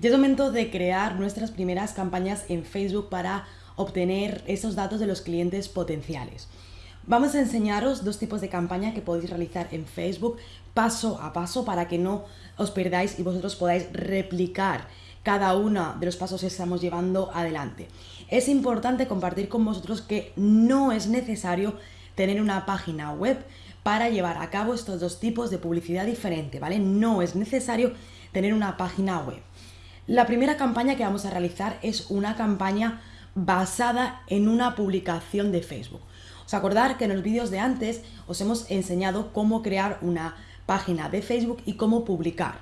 Ya es momento de crear nuestras primeras campañas en Facebook para obtener esos datos de los clientes potenciales. Vamos a enseñaros dos tipos de campaña que podéis realizar en Facebook paso a paso para que no os perdáis y vosotros podáis replicar cada uno de los pasos que estamos llevando adelante. Es importante compartir con vosotros que no es necesario tener una página web para llevar a cabo estos dos tipos de publicidad diferente, ¿vale? No es necesario tener una página web. La primera campaña que vamos a realizar es una campaña basada en una publicación de Facebook. Os acordar que en los vídeos de antes os hemos enseñado cómo crear una página de Facebook y cómo publicar.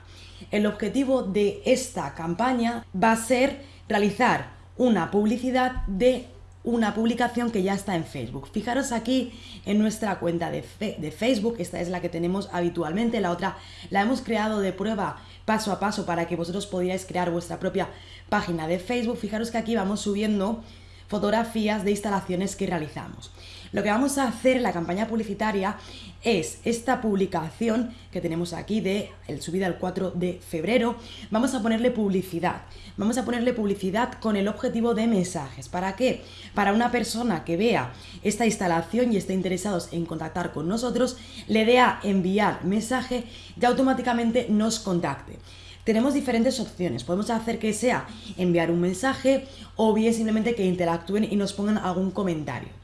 El objetivo de esta campaña va a ser realizar una publicidad de una publicación que ya está en Facebook. Fijaros aquí en nuestra cuenta de, de, Facebook, esta es la que tenemos habitualmente, la otra la hemos creado de prueba paso a paso para que vosotros podíais crear vuestra propia página de Facebook. Fijaros que aquí vamos subiendo fotografías de instalaciones que realizamos. Lo que vamos a hacer en la campaña publicitaria es esta publicación que tenemos aquí de el subida el 4 de febrero, vamos a ponerle publicidad. Vamos a ponerle publicidad con el objetivo de mensajes. ¿Para qué? Para una persona que vea esta instalación y esté interesados en contactar con nosotros, le dé a enviar mensaje y automáticamente nos contacte tenemos diferentes opciones. Podemos hacer que sea enviar un mensaje o bien simplemente que interactúen y nos pongan algún comentario.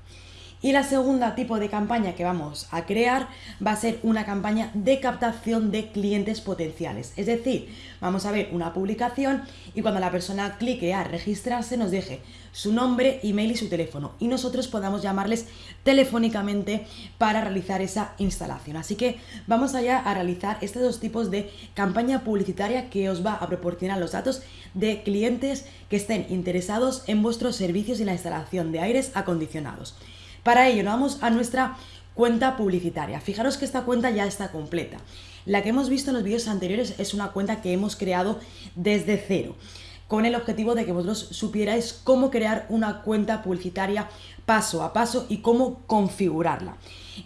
Y la segunda tipo de campaña que vamos a crear va a ser una campaña de captación de clientes potenciales. Es decir, vamos a ver una publicación y cuando la persona clique a registrarse nos deje su nombre, email y su teléfono y nosotros podamos llamarles telefónicamente para realizar esa instalación. Así que vamos allá a realizar estos dos tipos de campaña publicitaria que os va a proporcionar los datos de clientes que estén interesados en vuestros servicios y la instalación de aires acondicionados. Para ello nos vamos a nuestra cuenta publicitaria. Fijaros que esta cuenta ya está completa. La que hemos visto en los vídeos anteriores es una cuenta que hemos creado desde cero con el objetivo de que vosotros supierais cómo crear una cuenta publicitaria paso a paso y cómo configurarla.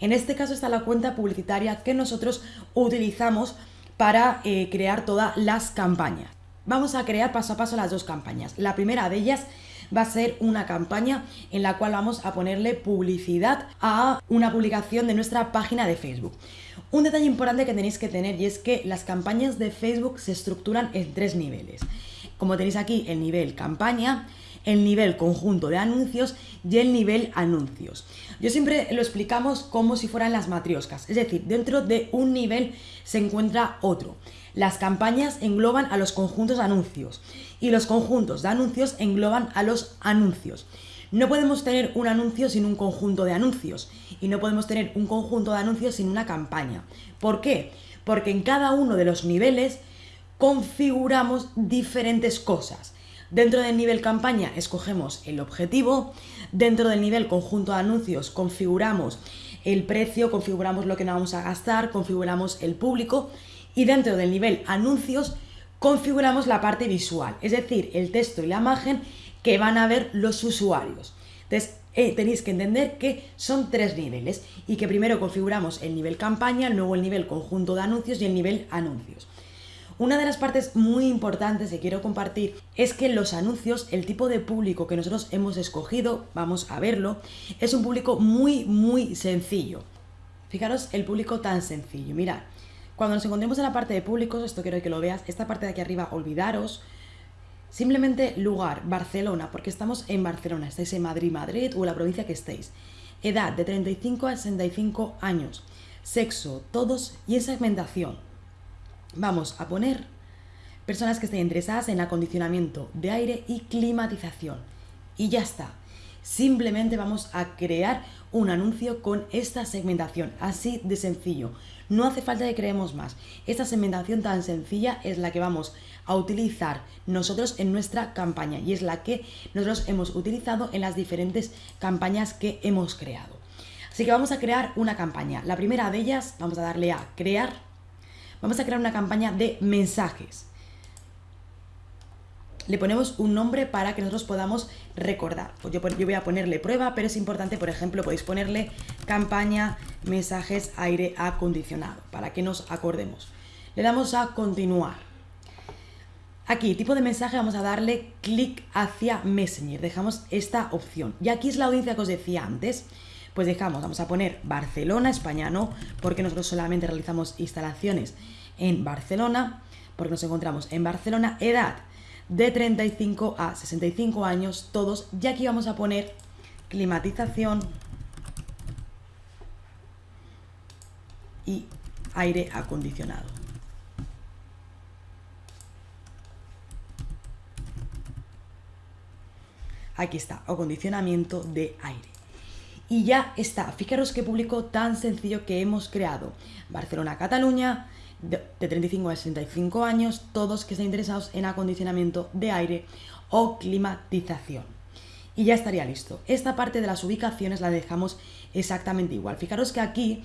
En este caso está la cuenta publicitaria que nosotros utilizamos para eh, crear todas las campañas. Vamos a crear paso a paso las dos campañas. La primera de ellas va a ser una campaña en la cual vamos a ponerle publicidad a una publicación de nuestra página de Facebook. Un detalle importante que tenéis que tener y es que las campañas de Facebook se estructuran en tres niveles. Como tenéis aquí el nivel campaña, el nivel conjunto de anuncios y el nivel anuncios. Yo siempre lo explicamos como si fueran las matrioscas, es decir, dentro de un nivel se encuentra otro. Las campañas engloban a los conjuntos de anuncios y los conjuntos de anuncios engloban a los anuncios. No podemos tener un anuncio sin un conjunto de anuncios y no podemos tener un conjunto de anuncios sin una campaña. ¿Por qué? Porque en cada uno de los niveles configuramos diferentes cosas. Dentro del nivel campaña escogemos el objetivo, dentro del nivel conjunto de anuncios configuramos el precio, configuramos lo que nos vamos a gastar, configuramos el público y dentro del nivel anuncios configuramos la parte visual, es decir, el texto y la imagen que van a ver los usuarios. Entonces, eh, tenéis que entender que son tres niveles y que primero configuramos el nivel campaña, luego el nivel conjunto de anuncios y el nivel anuncios. Una de las partes muy importantes que quiero compartir es que los anuncios, el tipo de público que nosotros hemos escogido, vamos a verlo, es un público muy, muy sencillo. Fijaros el público tan sencillo. Mirad, cuando nos encontremos en la parte de públicos, esto quiero que lo veas, esta parte de aquí arriba, olvidaros, simplemente lugar, Barcelona, porque estamos en Barcelona, estáis en Madrid, Madrid o en la provincia que estéis. Edad de 35 a 65 años. Sexo, todos y en segmentación vamos a poner personas que estén interesadas en acondicionamiento de aire y climatización. Y ya está. Simplemente vamos a crear un anuncio con esta segmentación, así de sencillo. No hace falta que creemos más. Esta segmentación tan sencilla es la que vamos a utilizar nosotros en nuestra campaña y es la que nosotros hemos utilizado en las diferentes campañas que hemos creado. Así que vamos a crear una campaña. La primera de ellas, vamos a darle a crear Vamos a crear una campaña de mensajes. Le ponemos un nombre para que nosotros podamos recordar. Pues yo, yo voy a ponerle prueba, pero es importante, por ejemplo, podéis ponerle campaña mensajes aire acondicionado, para que nos acordemos. Le damos a continuar. Aquí, tipo de mensaje, vamos a darle clic hacia Messenger. Dejamos esta opción. Y aquí es la audiencia que os decía antes. Pues dejamos, vamos a poner Barcelona, España no, porque nosotros solamente realizamos instalaciones en Barcelona, porque nos encontramos en Barcelona, edad de 35 a 65 años, todos, y aquí vamos a poner climatización y aire acondicionado. Aquí está, acondicionamiento de aire. Y ya está, fijaros qué público tan sencillo que hemos creado. Barcelona, De 35 a 65 años, todos que estén interesados en acondicionamiento de aire o climatización. Y ya estaría listo. Esta parte de las ubicaciones la dejamos exactamente igual. Fijaros que aquí,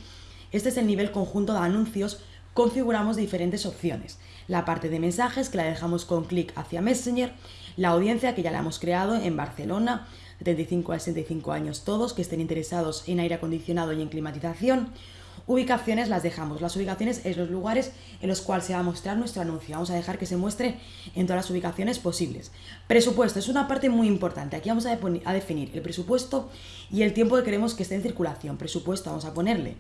este es el nivel conjunto de anuncios, configuramos diferentes opciones. La parte de mensajes, que la dejamos con clic hacia Messenger, la audiencia, que ya la hemos creado en Barcelona, de 35 a 65 años todos, que estén interesados en aire acondicionado y en climatización. Ubicaciones las dejamos. Las ubicaciones es los lugares en los cuales se va a mostrar nuestro anuncio. Vamos a dejar que se muestre en todas las ubicaciones posibles. Presupuesto es una parte muy importante. Aquí vamos a, a definir el presupuesto y el tiempo que queremos que esté en circulación. Presupuesto vamos a ponerle,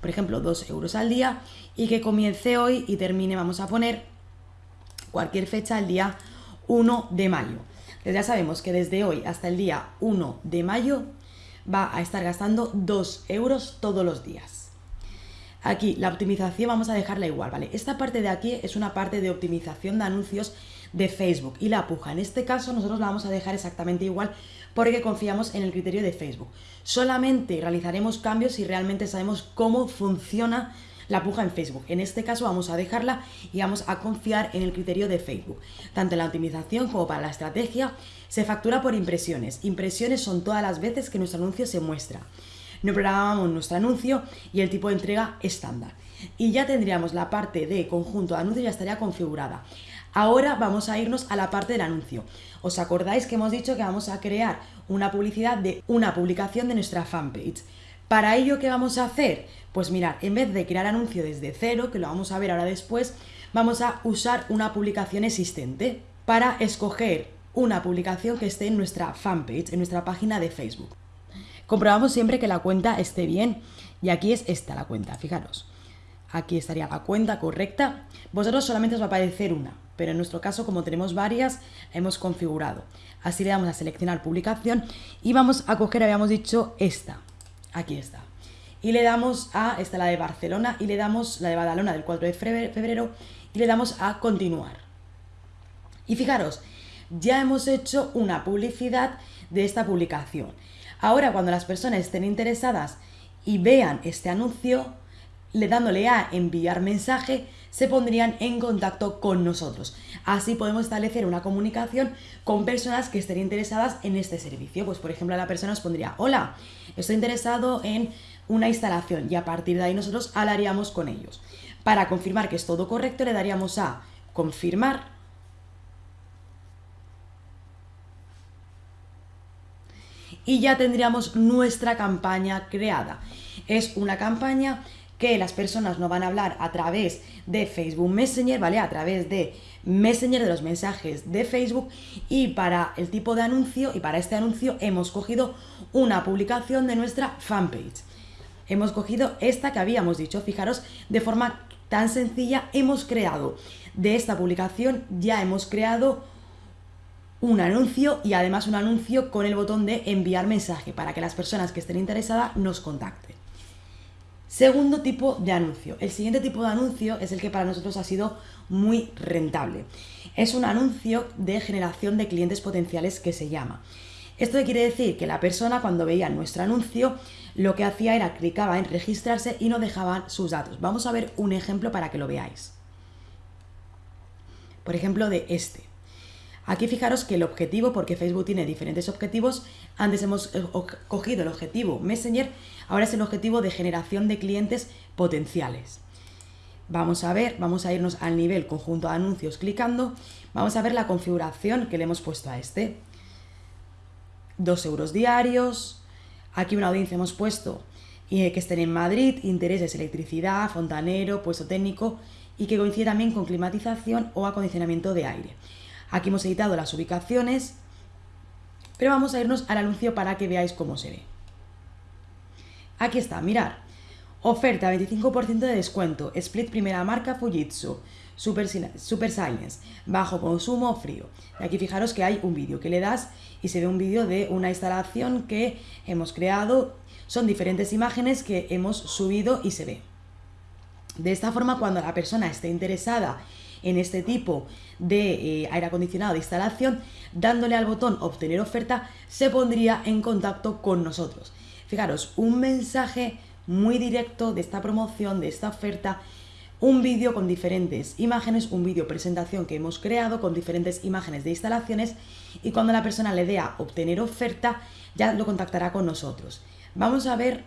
por ejemplo, 2 euros al día y que comience hoy y termine, vamos a poner cualquier fecha el día 1 de mayo. ya sabemos que desde hoy hasta el día 1 de mayo va a estar gastando 2 euros todos los días. Aquí la optimización vamos a dejarla igual, ¿vale? Esta parte de aquí es una parte de optimización de anuncios de Facebook y la puja. En este caso nosotros la vamos a dejar exactamente igual porque confiamos en el criterio de Facebook. Solamente realizaremos cambios si realmente sabemos cómo funciona la puja en Facebook. En este caso vamos a dejarla y vamos a confiar en el criterio de Facebook. Tanto en la optimización como para la estrategia se factura por impresiones. Impresiones son todas las veces que nuestro anuncio se muestra. No programamos nuestro anuncio y el tipo de entrega estándar. Y ya tendríamos la parte de conjunto de anuncios ya estaría configurada. Ahora vamos a irnos a la parte del anuncio. ¿Os acordáis que hemos dicho que vamos a crear una publicidad de una publicación de nuestra fanpage? Para ello, ¿qué vamos a hacer? Pues mirar, en vez de crear anuncio desde cero, que lo vamos a ver ahora después, vamos a usar una publicación existente para escoger una publicación que esté en nuestra fanpage, en nuestra página de Facebook. Comprobamos siempre que la cuenta esté bien y aquí es esta la cuenta, fijaros. Aquí estaría la cuenta correcta. Vosotros solamente os va a aparecer una, pero en nuestro caso, como tenemos varias, hemos configurado. Así le damos a seleccionar publicación y vamos a coger, habíamos dicho, esta. Aquí está. Y le damos a, esta la de Barcelona, y le damos la de Badalona del 4 de febrero, y le damos a continuar. Y fijaros, ya hemos hecho una publicidad de esta publicación. Ahora, cuando las personas estén interesadas y vean este anuncio, le dándole a enviar mensaje, se pondrían en contacto con nosotros. Así podemos establecer una comunicación con personas que estén interesadas en este servicio. Pues por ejemplo, la persona nos pondría, hola, estoy interesado en una instalación y a partir de ahí nosotros hablaríamos con ellos. Para confirmar que es todo correcto, le daríamos a confirmar. Y ya tendríamos nuestra campaña creada. Es una campaña que las personas no van a hablar a través de Facebook Messenger, ¿vale? A través de Messenger, de los mensajes de Facebook y para el tipo de anuncio y para este anuncio hemos cogido una publicación de nuestra fanpage. Hemos cogido esta que habíamos dicho, fijaros, de forma tan sencilla hemos creado de esta publicación, ya hemos creado un anuncio y además un anuncio con el botón de enviar mensaje para que las personas que estén interesadas nos contacten. Segundo tipo de anuncio. El siguiente tipo de anuncio es el que para nosotros ha sido muy rentable. Es un anuncio de generación de clientes potenciales que se llama. Esto quiere decir que la persona cuando veía nuestro anuncio lo que hacía era clicaba en registrarse y no dejaban sus datos. Vamos a ver un ejemplo para que lo veáis. Por ejemplo de este. Aquí fijaros que el objetivo, porque Facebook tiene diferentes objetivos, antes hemos eh, cogido el objetivo Messenger, ahora es el objetivo de generación de clientes potenciales. Vamos a ver, vamos a irnos al nivel conjunto de anuncios clicando, vamos a ver la configuración que le hemos puesto a este. 2 euros diarios, aquí una audiencia hemos puesto eh, que estén en Madrid, intereses, electricidad, fontanero, puesto técnico y que coincide también con climatización o acondicionamiento de aire. Aquí hemos editado las ubicaciones, pero vamos a irnos al anuncio para que veáis cómo se ve. Aquí está, mirar. Oferta 25% de descuento, split primera marca Fujitsu, Super, Super Silence, bajo consumo frío. Y aquí fijaros que hay un vídeo que le das y se ve un vídeo de una instalación que hemos creado. Son diferentes imágenes que hemos subido y se ve. De esta forma, cuando la persona esté interesada en este tipo de eh, aire acondicionado de instalación, dándole al botón obtener oferta, se pondría en contacto con nosotros. Fijaros, un mensaje muy directo de esta promoción, de esta oferta, un vídeo con diferentes imágenes, un vídeo presentación que hemos creado con diferentes imágenes de instalaciones y cuando la persona le dé a obtener oferta, ya lo contactará con nosotros. Vamos a ver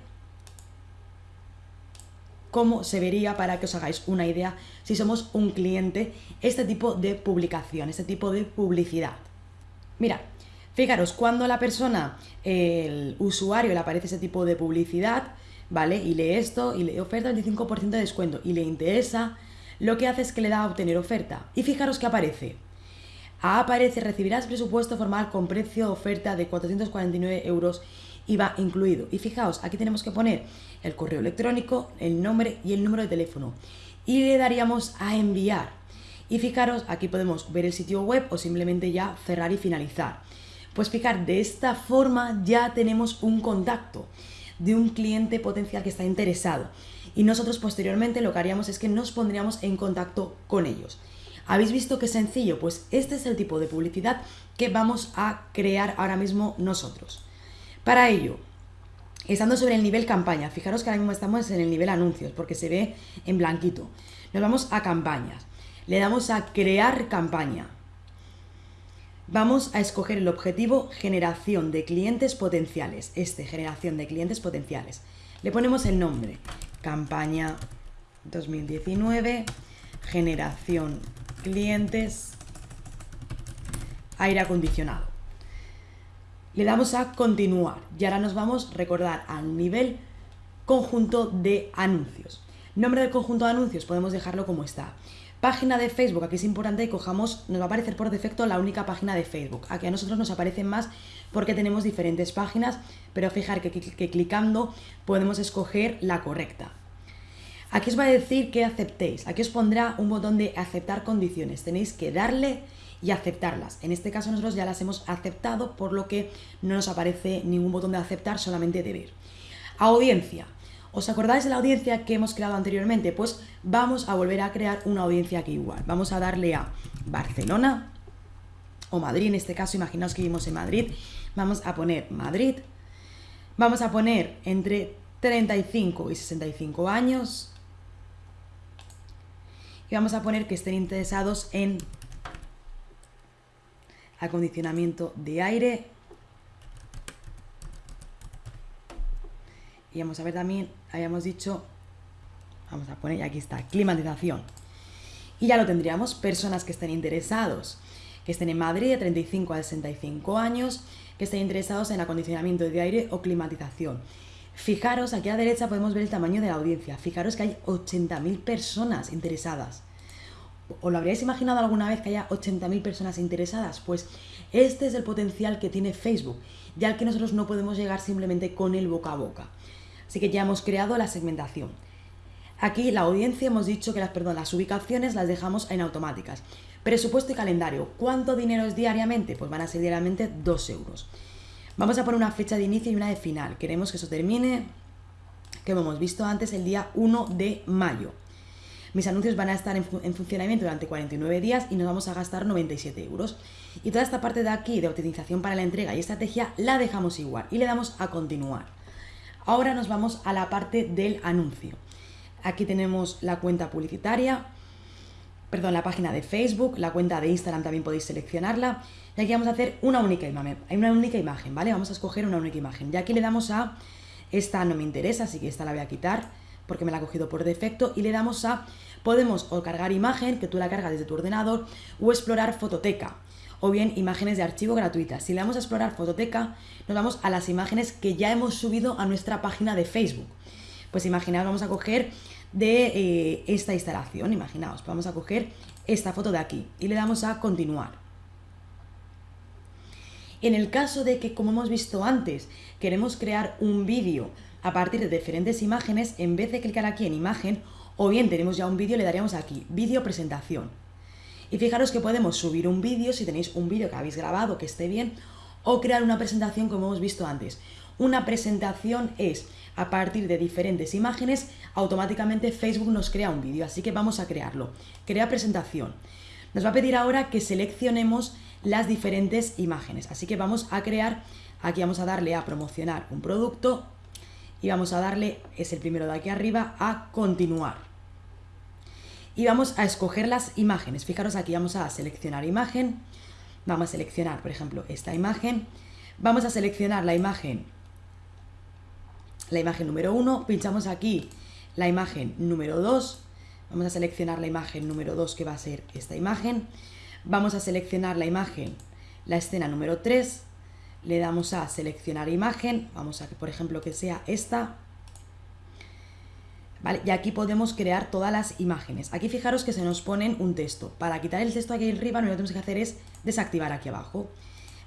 cómo se vería para que os hagáis una idea si somos un cliente este tipo de publicación, este tipo de publicidad. Mira, fijaros, cuando la persona, el usuario le aparece ese tipo de publicidad, ¿vale? Y lee esto y le oferta el 25% de descuento y le interesa, lo que hace es que le da a obtener oferta. Y fijaros que aparece. Aparece, recibirás presupuesto formal con precio oferta de 449 euros IVA incluido. Y fijaos, aquí tenemos que poner el correo electrónico, el nombre y el número de teléfono. Y le daríamos a enviar. Y fijaros, aquí podemos ver el sitio web o simplemente ya cerrar y finalizar. Pues fijar, de esta forma ya tenemos un contacto de un cliente potencial que está interesado. Y nosotros posteriormente lo que haríamos es que nos pondríamos en contacto con ellos. ¿Habéis visto qué sencillo? Pues este es el tipo de publicidad que vamos a crear ahora mismo nosotros. Para ello, estando sobre el nivel campaña, fijaros que ahora mismo estamos en el nivel anuncios porque se ve en blanquito. Nos vamos a campañas. Le damos a crear campaña. Vamos a escoger el objetivo generación de clientes potenciales. Este, generación de clientes potenciales. Le ponemos el nombre. Campaña 2019, generación clientes, aire acondicionado le damos a continuar y ahora nos vamos a recordar al nivel conjunto de anuncios. Nombre del conjunto de anuncios podemos dejarlo como está. Página de Facebook, aquí es importante que cojamos, nos va a aparecer por defecto la única página de Facebook. Aquí a nosotros nos aparecen más porque tenemos diferentes páginas, pero fijar que, que clicando podemos escoger la correcta. Aquí os va a decir que aceptéis. Aquí os pondrá un botón de aceptar condiciones. Tenéis que darle y aceptarlas. En este caso nosotros ya las hemos aceptado, por lo que no nos aparece ningún botón de aceptar, solamente de ver. Audiencia. ¿Os acordáis de la audiencia que hemos creado anteriormente? Pues vamos a volver a crear una audiencia aquí igual. Vamos a darle a Barcelona o Madrid, en este caso, imaginaos que vivimos en Madrid. Vamos a poner Madrid. Vamos a poner entre 35 y 65 años. Y vamos a poner que estén interesados en acondicionamiento de aire. Y vamos a ver también, habíamos dicho, vamos a poner, aquí está, climatización. Y ya lo tendríamos, personas que estén interesados, que estén en Madrid de 35 a 65 años, que estén interesados en acondicionamiento de aire o climatización. Fijaros, aquí a la derecha podemos ver el tamaño de la audiencia. Fijaros que hay 80.000 personas interesadas. ¿O lo habríais imaginado alguna vez que haya 80.000 personas interesadas? Pues este es el potencial que tiene Facebook, ya que nosotros no podemos llegar simplemente con el boca a boca. Así que ya hemos creado la segmentación. Aquí la audiencia hemos dicho que las, perdón, las ubicaciones las dejamos en automáticas. Presupuesto y calendario. ¿Cuánto dinero es diariamente? Pues van a ser diariamente 2 euros. Vamos a poner una fecha de inicio y una de final. Queremos que eso termine, que hemos visto antes, el día 1 de mayo. Mis anuncios van a estar en, funcionamiento durante 49 días y nos vamos a gastar 97 euros. Y toda esta parte de aquí de optimización para la entrega y estrategia la dejamos igual y le damos a continuar. Ahora nos vamos a la parte del anuncio. Aquí tenemos la cuenta publicitaria, perdón, la página de Facebook, la cuenta de Instagram también podéis seleccionarla. Y aquí vamos a hacer una única imagen, una única imagen, ¿vale? Vamos a escoger una única imagen. Y aquí le damos a, esta no me interesa, así que esta la voy a quitar porque me la ha cogido por defecto y le damos a podemos o cargar imagen, que tú la cargas desde tu ordenador, o explorar fototeca, o bien imágenes de archivo gratuitas. Si le damos a explorar fototeca, nos vamos a las imágenes que ya hemos subido a nuestra página de Facebook. Pues imaginad, vamos a coger de eh, esta instalación. Imaginaos, vamos a coger esta foto de aquí y le damos a continuar. En el caso de que, como hemos visto antes, queremos crear un vídeo a partir de diferentes imágenes, en vez de clicar aquí en imagen, o bien tenemos ya un vídeo, le daríamos aquí, vídeo presentación. Y fijaros que podemos subir un vídeo, si tenéis un vídeo que habéis grabado que esté bien, o crear una presentación como hemos visto antes. Una presentación es, a partir de diferentes imágenes, automáticamente Facebook nos crea un vídeo, así que vamos a crearlo. Crea presentación. Nos va a pedir ahora que seleccionemos las diferentes imágenes, así que vamos a crear, aquí vamos a darle a promocionar un producto y vamos a darle, es el primero de aquí arriba, a continuar. Y vamos a escoger las imágenes. Fijaros aquí, vamos a seleccionar imagen, vamos a seleccionar, por ejemplo, esta imagen, vamos a seleccionar la imagen, la imagen número 1, pinchamos aquí la imagen número 2, vamos a seleccionar la imagen número 2 que va a ser esta imagen, vamos a seleccionar la imagen, la escena número 3, le damos a seleccionar imagen, vamos a que por ejemplo que sea esta, ¿Vale? Y aquí podemos crear todas las imágenes. Aquí fijaros que se nos ponen un texto. Para quitar el texto aquí arriba, lo que tenemos que hacer es desactivar aquí abajo.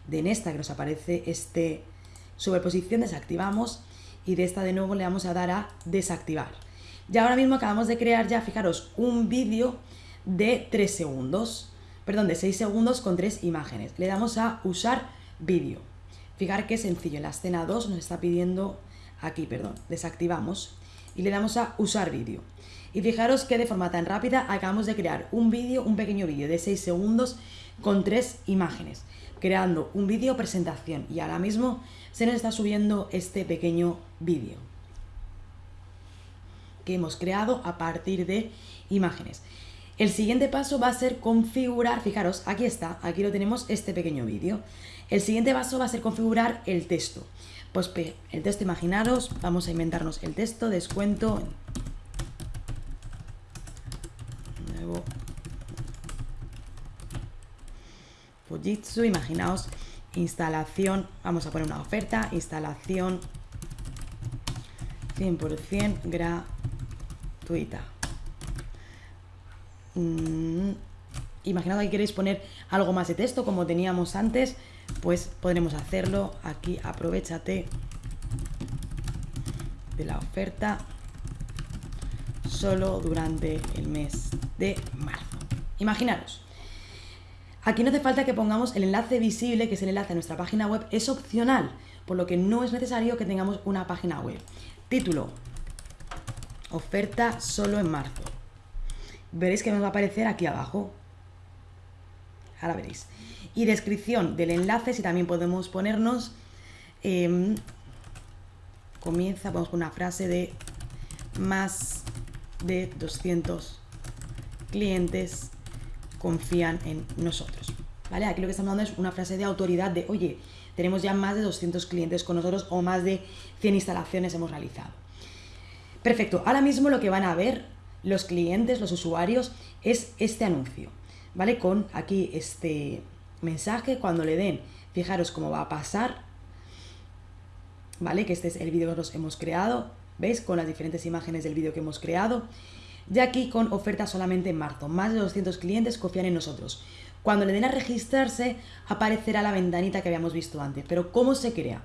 De en esta que nos aparece este superposición, desactivamos y de esta de nuevo le vamos a dar a desactivar. Y ahora mismo acabamos de crear ya, fijaros, un vídeo de 3 segundos, perdón, de 6 segundos con 3 imágenes. Le damos a usar vídeo. Fijar qué sencillo, en la escena 2 nos está pidiendo aquí, perdón, desactivamos y le damos a usar vídeo. Y fijaros que de forma tan rápida acabamos de crear un vídeo, un pequeño vídeo de 6 segundos con tres imágenes, creando un vídeo presentación y ahora mismo se nos está subiendo este pequeño vídeo que hemos creado a partir de imágenes. El siguiente paso va a ser configurar, fijaros, aquí está, aquí lo tenemos este pequeño vídeo. El siguiente paso va a ser configurar el texto. Pues el texto, imaginaros, vamos a inventarnos el texto, descuento. Nuevo. Fujitsu, imaginaos, instalación, vamos a poner una oferta, instalación 100% gratuita. Mm, imaginad que queréis poner algo más de texto como teníamos antes, pues podremos hacerlo. Aquí aprovechate de la oferta solo durante el mes de marzo. Imaginaros aquí no hace falta que pongamos el enlace visible que es el enlace a nuestra página web es opcional por lo que no es necesario que tengamos una página web. Título oferta solo en marzo. Veréis que nos va a aparecer aquí abajo ahora veréis y descripción del enlace, si también podemos ponernos, em, comienza, ponemos una frase de más de 200 clientes confían en nosotros. ¿Vale? Aquí lo que estamos dando es una frase de autoridad de, oye, tenemos ya más de 200 clientes con nosotros o más de 100 instalaciones hemos realizado. Perfecto, ahora mismo lo que van a ver los clientes, los usuarios, es este anuncio, ¿vale? Con aquí este, mensaje cuando le den. Fijaros cómo va a pasar, ¿vale? Que este es el vídeo que nosotros hemos creado, ¿veis? Con las diferentes imágenes del vídeo que hemos creado. Y aquí con oferta solamente en marzo. Más de 200 clientes confían en nosotros. Cuando le den a registrarse, aparecerá la ventanita que habíamos visto antes. Pero ¿cómo se crea?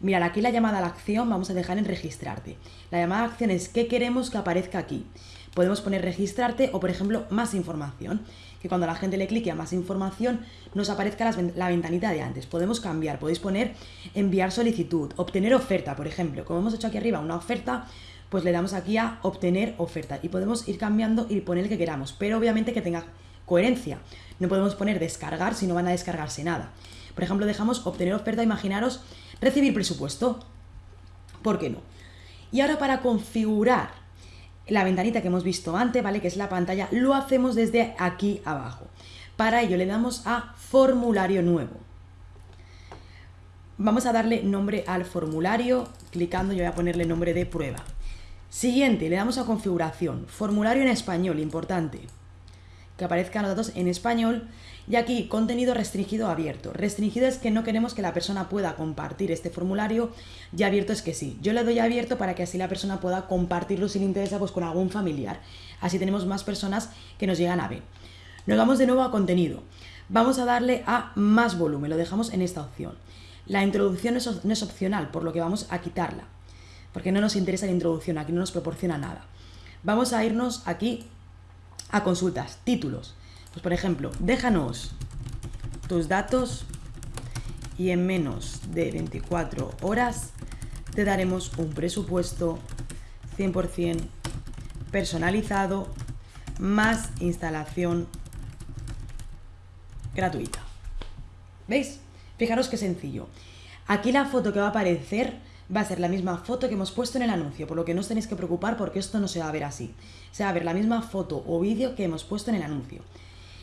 Mirad, aquí la llamada a la acción vamos a dejar en registrarte. La llamada a la acción es qué queremos que aparezca aquí. Podemos poner registrarte o, por ejemplo, más información que cuando la gente le clique a más información nos aparezca la ventanita de antes. Podemos cambiar, podéis poner enviar solicitud, obtener oferta, por ejemplo. Como hemos hecho aquí arriba una oferta, pues le damos aquí a obtener oferta y podemos ir cambiando y poner el que queramos, pero obviamente que tenga coherencia. No podemos poner descargar si no van a descargarse nada. Por ejemplo, dejamos obtener oferta, imaginaros recibir presupuesto. ¿Por qué no? Y ahora para configurar la ventanita que hemos visto antes, ¿vale? Que es la pantalla, lo hacemos desde aquí abajo. Para ello le damos a formulario nuevo. Vamos a darle nombre al formulario, clicando yo voy a ponerle nombre de prueba. Siguiente, le damos a configuración, formulario en español, importante. que aparezcan los datos en español y aquí contenido restringido abierto. Restringido es que no queremos que la persona pueda compartir este formulario y abierto es que sí. Yo le doy abierto para que así la persona pueda compartirlo si le interesa pues con algún familiar. Así tenemos más personas que nos llegan a ver. Nos vamos de nuevo a contenido. Vamos a darle a más volumen, lo dejamos en esta opción. La introducción no es opcional, por lo que vamos a quitarla, porque no nos interesa la introducción, aquí no nos proporciona nada. Vamos a irnos aquí a consultas, títulos. Pues por ejemplo, déjanos tus datos y en menos de 24 horas te daremos un presupuesto 100% personalizado más instalación gratuita. ¿Veis? Fijaros qué sencillo. Aquí la foto que va a aparecer va a ser la misma foto que hemos puesto en el anuncio, por lo que no os tenéis que preocupar porque esto no se va a ver así. Se va a ver la misma foto o vídeo que hemos puesto en el anuncio.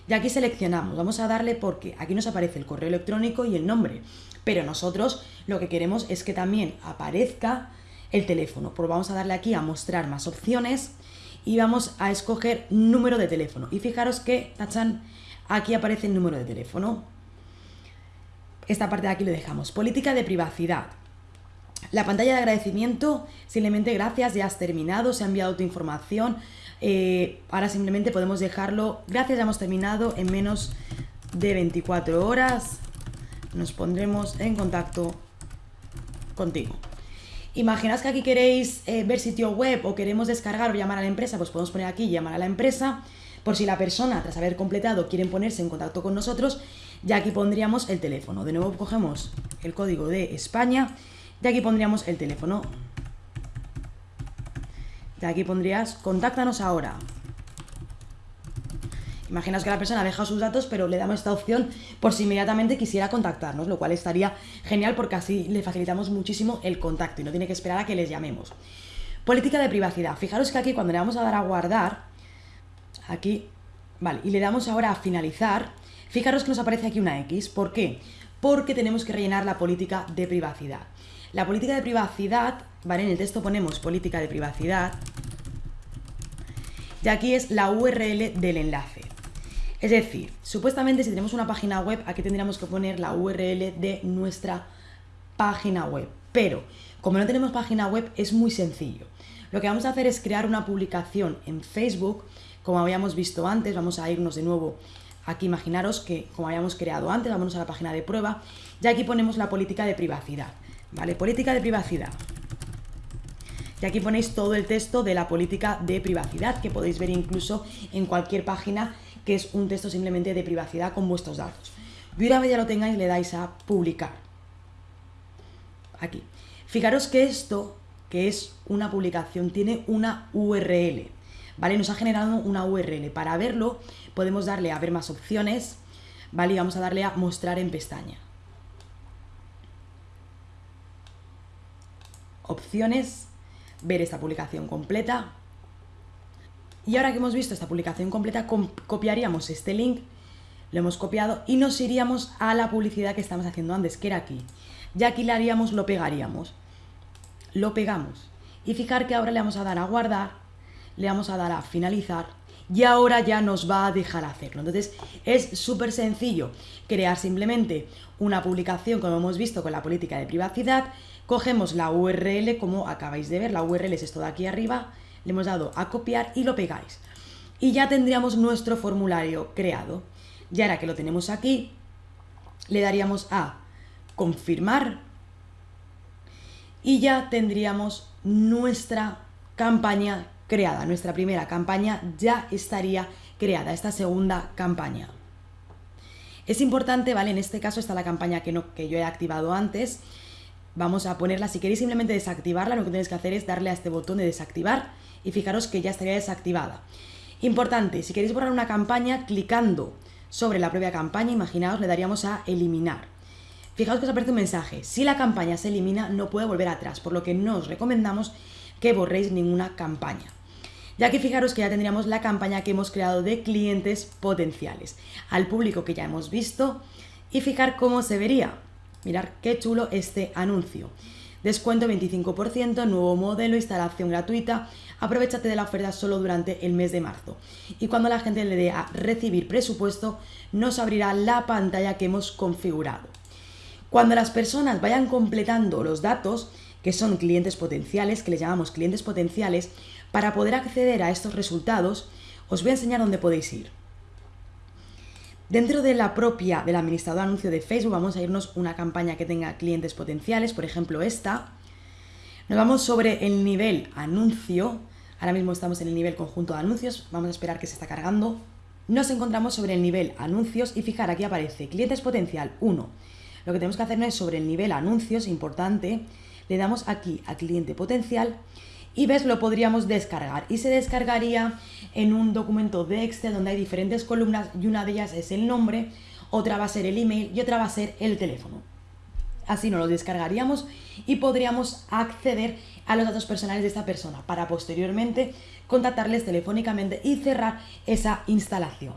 Y aquí seleccionamos, vamos a darle porque aquí nos aparece el correo electrónico y el nombre, pero nosotros lo que queremos es que también aparezca el teléfono. Pues vamos a darle aquí a mostrar más opciones y vamos a escoger número de teléfono. Y fijaros que, tachan, aquí aparece el número de teléfono. Esta parte de aquí lo dejamos. Política de privacidad. La pantalla de agradecimiento, simplemente gracias, ya has terminado, se ha enviado tu información. Eh, ahora simplemente podemos dejarlo, gracias, ya hemos terminado en menos de 24 horas. Nos pondremos en contacto contigo. Imaginaos que aquí queréis eh, ver sitio web o queremos descargar o llamar a la empresa, pues podemos poner aquí llamar a la empresa. Por si la persona, tras haber completado, quieren ponerse en contacto con nosotros, ya aquí pondríamos el teléfono. De nuevo cogemos el código de España y aquí pondríamos el teléfono. Y aquí pondrías, contáctanos ahora. Imaginaos que la persona deja sus datos, pero le damos esta opción por si inmediatamente quisiera contactarnos, lo cual estaría genial porque así le facilitamos muchísimo el contacto y no tiene que esperar a que les llamemos. Política de privacidad. Fijaros que aquí cuando le vamos a dar a guardar, aquí, vale, y le damos ahora a finalizar, fijaros que nos aparece aquí una X. ¿Por qué? Porque tenemos que rellenar la política de privacidad. La política de privacidad, ¿vale? En el texto ponemos política de privacidad. Y aquí es la URL del enlace. Es decir, supuestamente si tenemos una página web, aquí tendríamos que poner la URL de nuestra página web. Pero, como no tenemos página web, es muy sencillo. Lo que vamos a hacer es crear una publicación en Facebook, como habíamos visto antes, vamos a irnos de nuevo aquí, imaginaros que como habíamos creado antes, vamos a la página de prueba, y aquí ponemos la política de privacidad. Política de privacidad. Y aquí ponéis todo el texto de la política de privacidad, que podéis ver incluso en cualquier página, que es un texto simplemente de privacidad con vuestros datos. Y una vez ya lo tengáis, le dais a publicar. Aquí. Fijaros que esto, que es una publicación, tiene una URL. ¿Vale? Nos ha generado una URL. Para verlo, podemos darle a ver más opciones, ¿vale? Y vamos a darle a mostrar en pestaña. Opciones, ver esta publicación completa. Y ahora que hemos visto esta publicación completa, copiaríamos este link, lo hemos copiado y nos iríamos a la publicidad que estamos haciendo antes, que era aquí. Ya aquí le haríamos, lo pegaríamos. Lo pegamos. Y fijar que ahora le vamos a dar a guardar, le vamos a dar a finalizar y ahora ya nos va a dejar hacerlo. Entonces es súper sencillo crear simplemente una publicación como hemos visto con la política de privacidad Cogemos la URL, como acabáis de ver, la URL es esto de aquí arriba, le hemos dado a copiar y lo pegáis. Y ya tendríamos nuestro formulario creado. Y ahora que lo tenemos aquí, le daríamos a confirmar y ya tendríamos nuestra campaña creada. Nuestra primera campaña ya estaría creada, esta segunda campaña. Es importante, ¿vale? En este caso está la campaña que, no, que yo he activado antes, Vamos a ponerla, si queréis simplemente desactivarla, lo que tenéis que hacer es darle a este botón de desactivar y fijaros que ya estaría desactivada. Importante, si queréis borrar una campaña, clicando sobre la propia campaña, imaginaos, le daríamos a eliminar. Fijaos que os aparece un mensaje, si la campaña se elimina no puede volver atrás, por lo que no os recomendamos que borréis ninguna campaña. Ya que fijaros que ya tendríamos la campaña que hemos creado de clientes potenciales, al público que ya hemos visto y fijar cómo se vería. Mirar qué chulo este anuncio. Descuento 25%, nuevo modelo, instalación gratuita. Aprovechate de la oferta solo durante el mes de marzo. Y cuando la gente le dé a recibir presupuesto, nos abrirá la pantalla que hemos configurado. Cuando las personas vayan completando los datos, que son clientes potenciales, que les llamamos clientes potenciales, para poder acceder a estos resultados, os voy a enseñar dónde podéis ir. Dentro de la propia, del administrador de anuncio de Facebook, vamos a irnos una campaña que tenga clientes potenciales, por ejemplo esta. Nos vamos sobre el nivel anuncio. Ahora mismo estamos en el nivel conjunto de anuncios. Vamos a esperar que se está cargando. Nos encontramos sobre el nivel anuncios y fijar aquí aparece clientes potencial 1. Lo que tenemos que hacer es sobre el nivel anuncios, importante, le damos aquí a cliente potencial y ves, lo podríamos descargar y se descargaría en un documento de Excel donde hay diferentes columnas y una de ellas es el nombre, otra va a ser el email y otra va a ser el teléfono. Así nos lo descargaríamos y podríamos acceder a los datos personales de esta persona para posteriormente contactarles telefónicamente y cerrar esa instalación.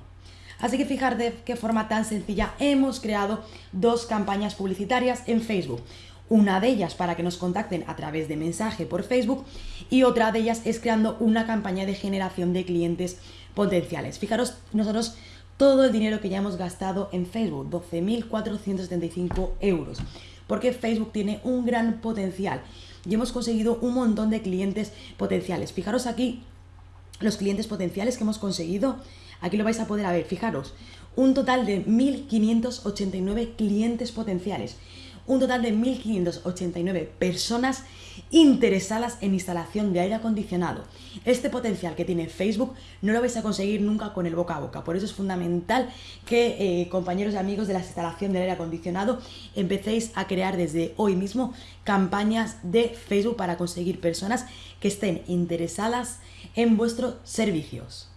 Así que fijar de qué forma tan sencilla hemos creado dos campañas publicitarias en Facebook. Una de ellas para que nos contacten a través de mensaje por Facebook y otra de ellas es creando una campaña de generación de clientes potenciales. Fijaros, nosotros todo el dinero que ya hemos gastado en Facebook, 12.475 euros, porque Facebook tiene un gran potencial y hemos conseguido un montón de clientes potenciales. Fijaros aquí los clientes potenciales que hemos conseguido, aquí lo vais a poder ver, fijaros, un total de 1.589 clientes potenciales un total de 1.589 personas interesadas en instalación de aire acondicionado. Este potencial que tiene Facebook no lo vais a conseguir nunca con el boca a boca. Por eso es fundamental que eh, compañeros y amigos de la instalación del aire acondicionado empecéis a crear desde hoy mismo campañas de Facebook para conseguir personas que estén interesadas en vuestros servicios.